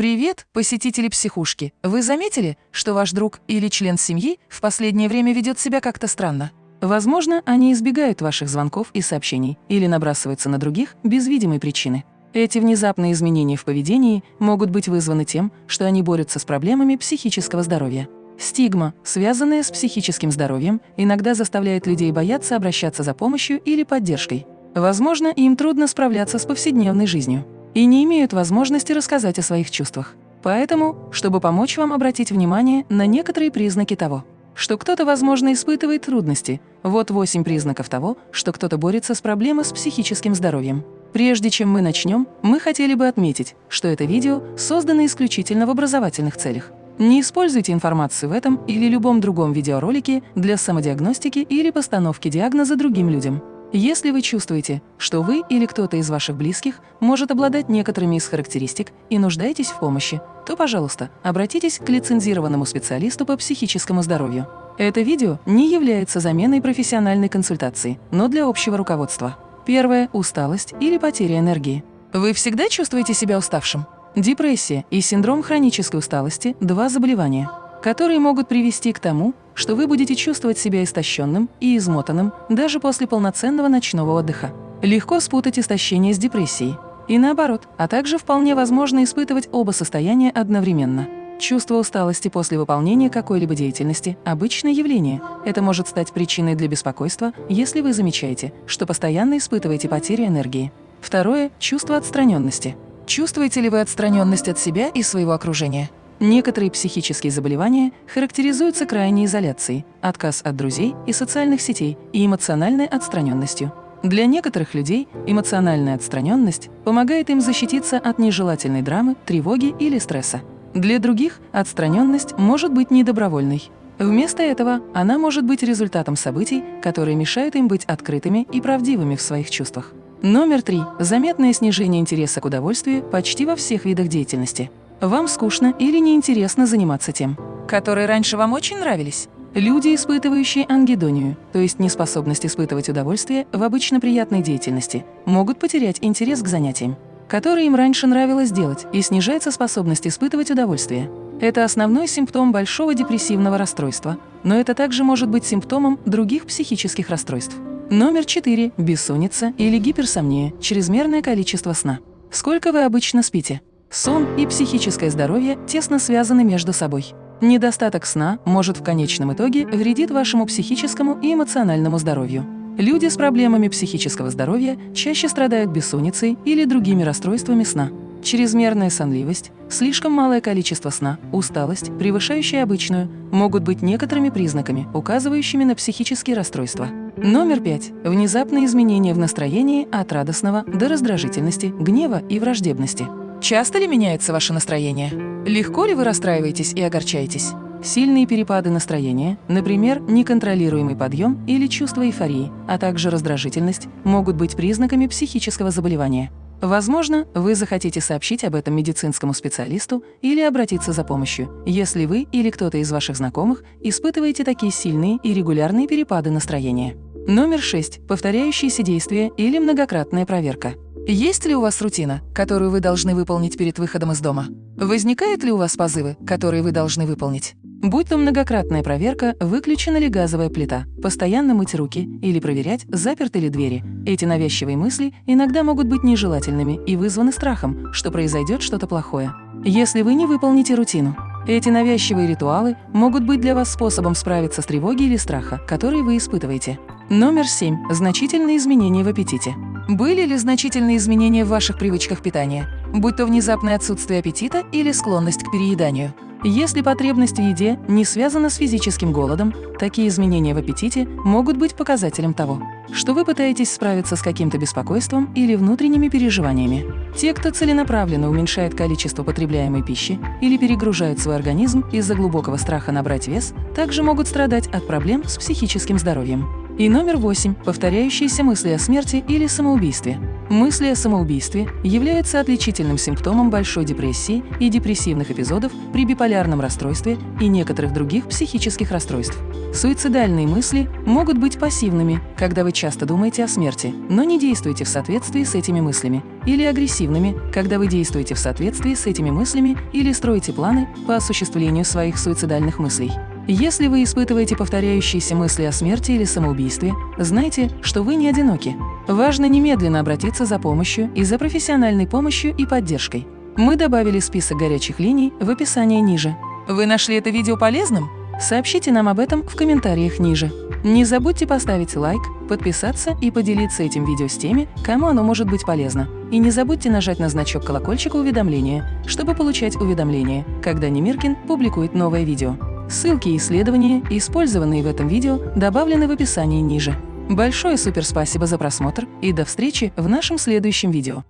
Привет, посетители психушки! Вы заметили, что ваш друг или член семьи в последнее время ведет себя как-то странно? Возможно, они избегают ваших звонков и сообщений или набрасываются на других без видимой причины. Эти внезапные изменения в поведении могут быть вызваны тем, что они борются с проблемами психического здоровья. Стигма, связанная с психическим здоровьем, иногда заставляет людей бояться обращаться за помощью или поддержкой. Возможно, им трудно справляться с повседневной жизнью и не имеют возможности рассказать о своих чувствах. Поэтому, чтобы помочь вам обратить внимание на некоторые признаки того, что кто-то, возможно, испытывает трудности, вот восемь признаков того, что кто-то борется с проблемой с психическим здоровьем. Прежде чем мы начнем, мы хотели бы отметить, что это видео создано исключительно в образовательных целях. Не используйте информацию в этом или любом другом видеоролике для самодиагностики или постановки диагноза другим людям. Если вы чувствуете, что вы или кто-то из ваших близких может обладать некоторыми из характеристик и нуждаетесь в помощи, то, пожалуйста, обратитесь к лицензированному специалисту по психическому здоровью. Это видео не является заменой профессиональной консультации, но для общего руководства. Первое – усталость или потеря энергии. Вы всегда чувствуете себя уставшим? Депрессия и синдром хронической усталости – два заболевания, которые могут привести к тому, что вы будете чувствовать себя истощенным и измотанным даже после полноценного ночного отдыха. Легко спутать истощение с депрессией. И наоборот, а также вполне возможно испытывать оба состояния одновременно. Чувство усталости после выполнения какой-либо деятельности – обычное явление. Это может стать причиной для беспокойства, если вы замечаете, что постоянно испытываете потерю энергии. Второе – чувство отстраненности. Чувствуете ли вы отстраненность от себя и своего окружения? Некоторые психические заболевания характеризуются крайней изоляцией, отказ от друзей и социальных сетей и эмоциональной отстраненностью. Для некоторых людей эмоциональная отстраненность помогает им защититься от нежелательной драмы, тревоги или стресса. Для других отстраненность может быть недобровольной. Вместо этого она может быть результатом событий, которые мешают им быть открытыми и правдивыми в своих чувствах. Номер три. Заметное снижение интереса к удовольствию почти во всех видах деятельности. Вам скучно или неинтересно заниматься тем, которые раньше вам очень нравились? Люди, испытывающие ангидонию, то есть неспособность испытывать удовольствие в обычно приятной деятельности, могут потерять интерес к занятиям, которые им раньше нравилось делать, и снижается способность испытывать удовольствие. Это основной симптом большого депрессивного расстройства, но это также может быть симптомом других психических расстройств. Номер 4. Бессонница или гиперсомния, чрезмерное количество сна. Сколько вы обычно спите? Сон и психическое здоровье тесно связаны между собой. Недостаток сна может в конечном итоге вредить вашему психическому и эмоциональному здоровью. Люди с проблемами психического здоровья чаще страдают бессонницей или другими расстройствами сна. Чрезмерная сонливость, слишком малое количество сна, усталость, превышающая обычную, могут быть некоторыми признаками, указывающими на психические расстройства. Номер пять. Внезапные изменения в настроении от радостного до раздражительности, гнева и враждебности. Часто ли меняется ваше настроение? Легко ли вы расстраиваетесь и огорчаетесь? Сильные перепады настроения, например, неконтролируемый подъем или чувство эйфории, а также раздражительность, могут быть признаками психического заболевания. Возможно, вы захотите сообщить об этом медицинскому специалисту или обратиться за помощью, если вы или кто-то из ваших знакомых испытываете такие сильные и регулярные перепады настроения. Номер 6. Повторяющиеся действия или многократная проверка. Есть ли у вас рутина, которую вы должны выполнить перед выходом из дома? Возникают ли у вас позывы, которые вы должны выполнить? Будь то многократная проверка, выключена ли газовая плита, постоянно мыть руки или проверять, заперты ли двери. Эти навязчивые мысли иногда могут быть нежелательными и вызваны страхом, что произойдет что-то плохое. Если вы не выполните рутину, эти навязчивые ритуалы могут быть для вас способом справиться с тревогой или страха, которые вы испытываете. Номер 7. Значительные изменения в аппетите. Были ли значительные изменения в ваших привычках питания, будь то внезапное отсутствие аппетита или склонность к перееданию? Если потребность в еде не связана с физическим голодом, такие изменения в аппетите могут быть показателем того, что вы пытаетесь справиться с каким-то беспокойством или внутренними переживаниями. Те, кто целенаправленно уменьшает количество потребляемой пищи или перегружает свой организм из-за глубокого страха набрать вес, также могут страдать от проблем с психическим здоровьем. И номер восемь – повторяющиеся мысли о смерти или самоубийстве. Мысли о самоубийстве являются отличительным симптомом большой депрессии и депрессивных эпизодов при биполярном расстройстве и некоторых других психических расстройств. Суицидальные мысли могут быть пассивными, когда вы часто думаете о смерти, но не действуете в соответствии с этими мыслями, или агрессивными, когда вы действуете в соответствии с этими мыслями или строите планы по осуществлению своих суицидальных мыслей. Если вы испытываете повторяющиеся мысли о смерти или самоубийстве, знайте, что вы не одиноки. Важно немедленно обратиться за помощью и за профессиональной помощью и поддержкой. Мы добавили список горячих линий в описании ниже. Вы нашли это видео полезным? Сообщите нам об этом в комментариях ниже. Не забудьте поставить лайк, подписаться и поделиться этим видео с теми, кому оно может быть полезно. И не забудьте нажать на значок колокольчика уведомления, чтобы получать уведомления, когда Немиркин публикует новое видео. Ссылки и исследования, использованные в этом видео, добавлены в описании ниже. Большое суперспасибо за просмотр и до встречи в нашем следующем видео.